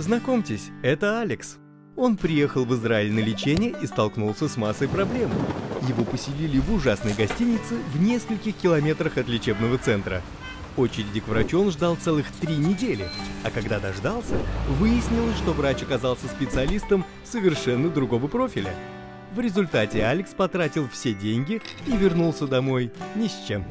Знакомьтесь, это Алекс. Он приехал в Израиль на лечение и столкнулся с массой проблем. Его поселили в ужасной гостинице в нескольких километрах от лечебного центра. Очереди к врачу он ждал целых три недели, а когда дождался, выяснилось, что врач оказался специалистом совершенно другого профиля. В результате Алекс потратил все деньги и вернулся домой ни с чем.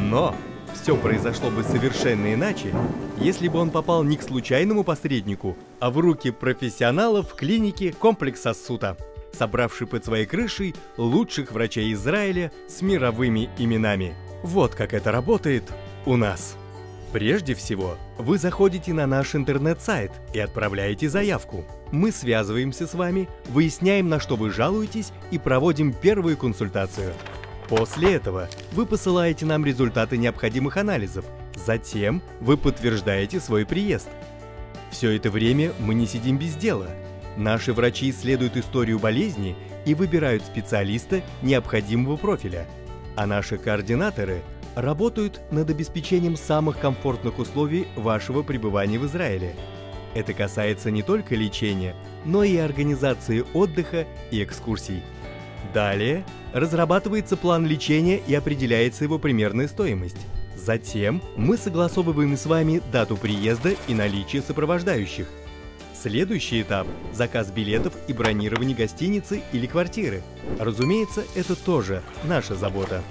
Но все произошло бы совершенно иначе, если бы он попал не к случайному посреднику, а в руки профессионалов в клинике комплекса Сута, собравший под своей крышей лучших врачей Израиля с мировыми именами. Вот как это работает у нас. Прежде всего, вы заходите на наш интернет-сайт и отправляете заявку. Мы связываемся с вами, выясняем, на что вы жалуетесь и проводим первую консультацию. После этого вы посылаете нам результаты необходимых анализов. Затем вы подтверждаете свой приезд. Все это время мы не сидим без дела. Наши врачи исследуют историю болезни и выбирают специалиста необходимого профиля. А наши координаторы работают над обеспечением самых комфортных условий вашего пребывания в Израиле. Это касается не только лечения, но и организации отдыха и экскурсий. Далее разрабатывается план лечения и определяется его примерная стоимость. Затем мы согласовываем с вами дату приезда и наличие сопровождающих. Следующий этап – заказ билетов и бронирование гостиницы или квартиры. Разумеется, это тоже наша забота.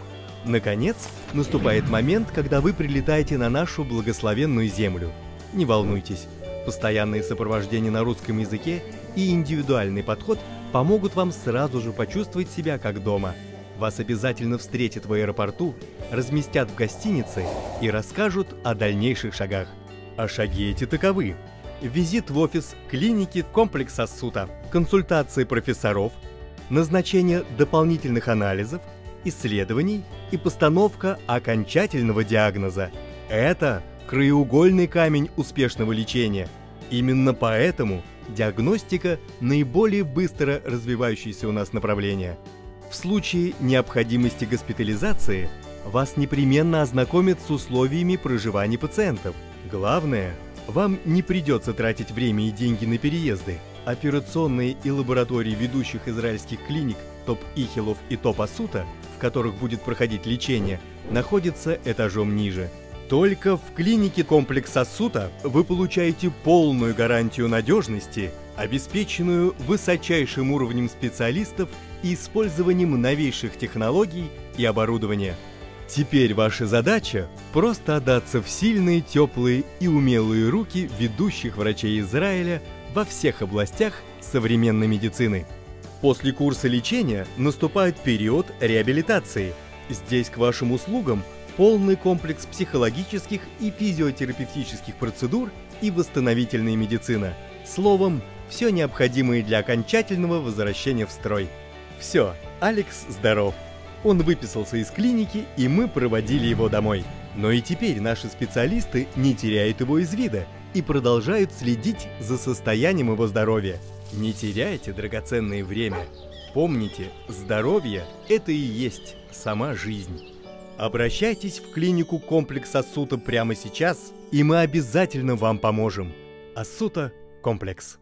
Наконец, наступает момент, когда вы прилетаете на нашу благословенную землю. Не волнуйтесь, постоянное сопровождение на русском языке и индивидуальный подход помогут вам сразу же почувствовать себя как дома. Вас обязательно встретят в аэропорту, разместят в гостинице и расскажут о дальнейших шагах. А шаги эти таковы. Визит в офис клиники комплекса СУТа, консультации профессоров, назначение дополнительных анализов, исследований и постановка окончательного диагноза. Это краеугольный камень успешного лечения. Именно поэтому диагностика – наиболее быстро развивающееся у нас направление. В случае необходимости госпитализации вас непременно ознакомят с условиями проживания пациентов. Главное, вам не придется тратить время и деньги на переезды. Операционные и лаборатории ведущих израильских клиник Топ Ихилов и Топ Асута, в которых будет проходить лечение, находятся этажом ниже – только в клинике комплекса СУТа вы получаете полную гарантию надежности, обеспеченную высочайшим уровнем специалистов и использованием новейших технологий и оборудования. Теперь ваша задача – просто отдаться в сильные, теплые и умелые руки ведущих врачей Израиля во всех областях современной медицины. После курса лечения наступает период реабилитации. Здесь к вашим услугам – полный комплекс психологических и физиотерапевтических процедур и восстановительная медицина. Словом, все необходимое для окончательного возвращения в строй. Все, Алекс здоров. Он выписался из клиники, и мы проводили его домой. Но и теперь наши специалисты не теряют его из вида и продолжают следить за состоянием его здоровья. Не теряйте драгоценное время. Помните, здоровье – это и есть сама жизнь. Обращайтесь в клинику комплекс Асута прямо сейчас, и мы обязательно вам поможем. Асута комплекс.